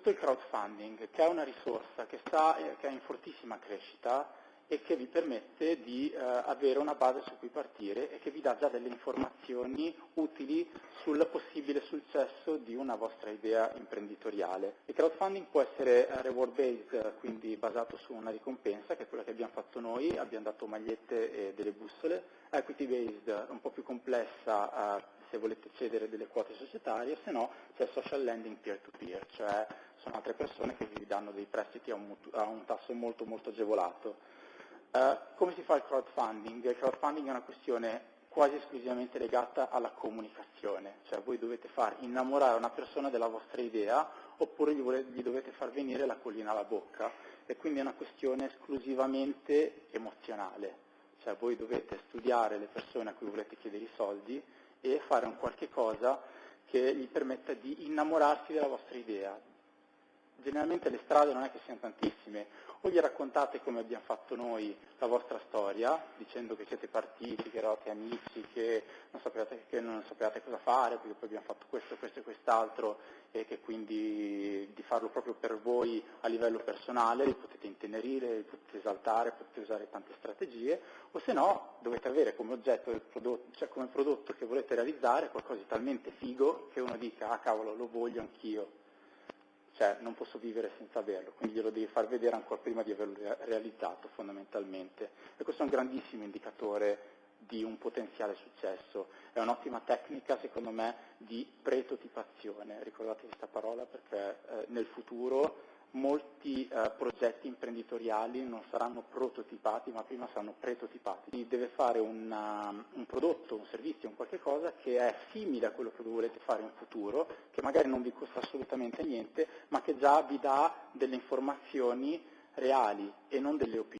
crowdfunding, che è una risorsa che, sta, eh, che è in fortissima crescita e che vi permette di eh, avere una base su cui partire e che vi dà già delle informazioni utili sul possibile successo di una vostra idea imprenditoriale. Il crowdfunding può essere eh, reward based, quindi basato su una ricompensa, che è quella che abbiamo fatto noi, abbiamo dato magliette e delle bussole, equity based, un po' più complessa, eh, se volete cedere delle quote societarie, se no c'è social lending peer-to-peer, cioè sono altre persone che vi danno dei prestiti a un, a un tasso molto molto agevolato. Uh, come si fa il crowdfunding? Il crowdfunding è una questione quasi esclusivamente legata alla comunicazione, cioè voi dovete far innamorare una persona della vostra idea oppure gli, volete, gli dovete far venire la collina alla bocca e quindi è una questione esclusivamente emozionale, cioè voi dovete studiare le persone a cui volete chiedere i soldi e fare un qualche cosa che gli permetta di innamorarsi della vostra idea, generalmente le strade non è che siano tantissime, o gli raccontate come abbiamo fatto noi la vostra storia, dicendo che siete partiti, che eravate amici, che non sapevate, che non sapevate cosa fare, perché poi abbiamo fatto questo, questo e quest'altro, e che quindi di farlo proprio per voi a livello personale, li potete intenerire, li potete esaltare, potete usare tante strategie, o se no dovete avere come oggetto del prodotto, cioè come prodotto che volete realizzare qualcosa di talmente figo che uno dica, ah cavolo, lo voglio anch'io cioè non posso vivere senza averlo, quindi glielo devi far vedere ancora prima di averlo realizzato fondamentalmente. E questo è un grandissimo indicatore di un potenziale successo, è un'ottima tecnica secondo me di pretotipazione, ricordate questa parola perché eh, nel futuro molti eh, progetti imprenditoriali non saranno prototipati ma prima saranno pretotipati. Quindi deve fare una, un prodotto, un servizio, un qualche cosa che è simile a quello che volete fare in futuro, che magari non vi costa assolutamente niente, ma che già vi dà delle informazioni reali e non delle opinioni.